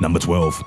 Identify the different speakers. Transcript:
Speaker 1: Number 12.